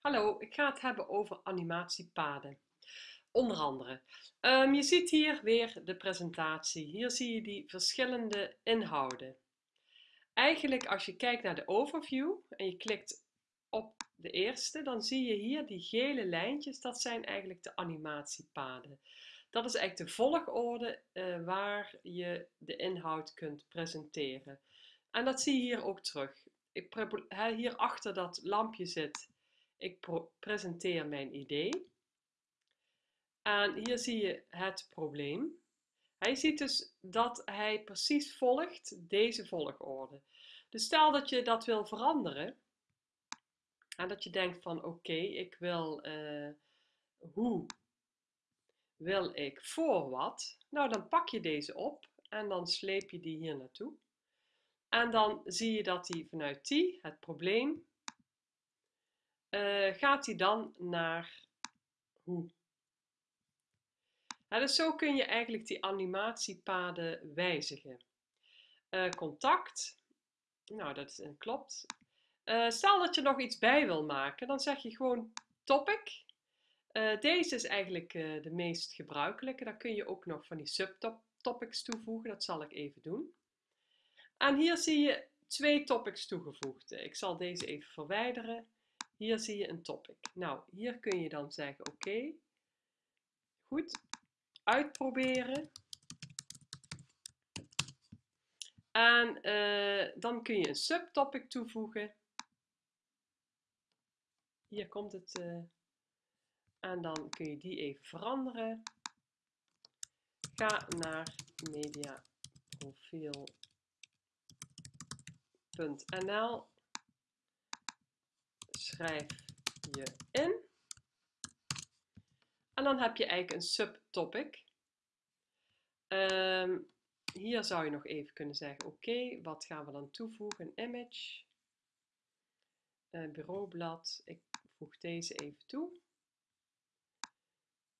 Hallo, ik ga het hebben over animatiepaden. Onder andere. Um, je ziet hier weer de presentatie. Hier zie je die verschillende inhouden. Eigenlijk als je kijkt naar de overview en je klikt op de eerste, dan zie je hier die gele lijntjes. Dat zijn eigenlijk de animatiepaden. Dat is eigenlijk de volgorde uh, waar je de inhoud kunt presenteren. En dat zie je hier ook terug. Ik, hier achter dat lampje zit ik presenteer mijn idee. En hier zie je het probleem. Hij ziet dus dat hij precies volgt deze volgorde. Dus stel dat je dat wil veranderen. En dat je denkt van oké, ik wil uh, hoe wil ik voor wat. Nou, dan pak je deze op en dan sleep je die hier naartoe. En dan zie je dat hij vanuit die, het probleem, uh, gaat hij dan naar hoe. dus zo kun je eigenlijk die animatiepaden wijzigen. Uh, contact, nou dat klopt. Uh, stel dat je nog iets bij wil maken, dan zeg je gewoon topic. deze is eigenlijk de meest gebruikelijke. Daar kun je ook nog van die subtopics toevoegen. Dat zal ik even doen. En hier zie je twee topics toegevoegd. Ik zal deze even verwijderen. Hier zie je een topic. Nou, hier kun je dan zeggen, oké, goed, uitproberen. En uh, dan kun je een subtopic toevoegen. Hier komt het. Uh, en dan kun je die even veranderen. Ga naar mediaprofiel.nl schrijf je in. En dan heb je eigenlijk een subtopic. Um, hier zou je nog even kunnen zeggen, oké, wat gaan we dan toevoegen? Een image, een bureaublad. Ik voeg deze even toe.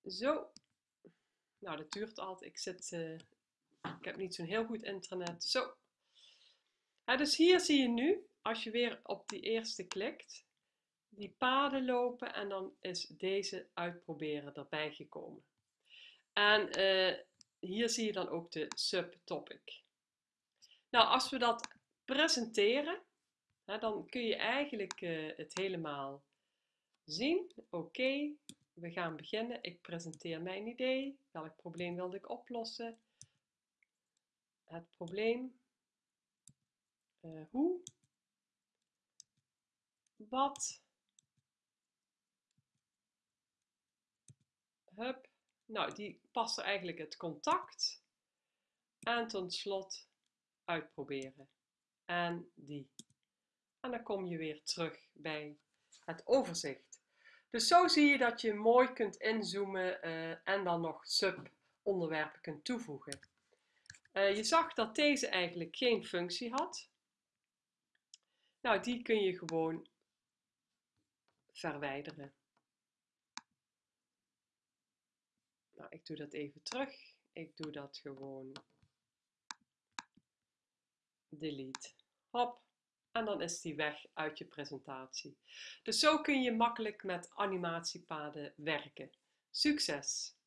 Zo. Nou, dat duurt altijd. Ik, zit, uh, ik heb niet zo'n heel goed internet. Zo. dus hier zie je nu, als je weer op die eerste klikt, die paden lopen en dan is deze uitproberen erbij gekomen. En uh, hier zie je dan ook de subtopic. Nou, als we dat presenteren, hè, dan kun je eigenlijk uh, het helemaal zien. Oké, we gaan beginnen. Ik presenteer mijn idee. Welk probleem wilde ik oplossen? Het probleem. Uh, hoe? Wat? Hup. Nou, die passen eigenlijk het contact. En tot slot uitproberen. En die. En dan kom je weer terug bij het overzicht. Dus zo zie je dat je mooi kunt inzoomen uh, en dan nog sub-onderwerpen kunt toevoegen. Uh, je zag dat deze eigenlijk geen functie had. Nou, die kun je gewoon verwijderen. Nou, ik doe dat even terug. Ik doe dat gewoon delete. Hop. En dan is die weg uit je presentatie. Dus zo kun je makkelijk met animatiepaden werken. Succes!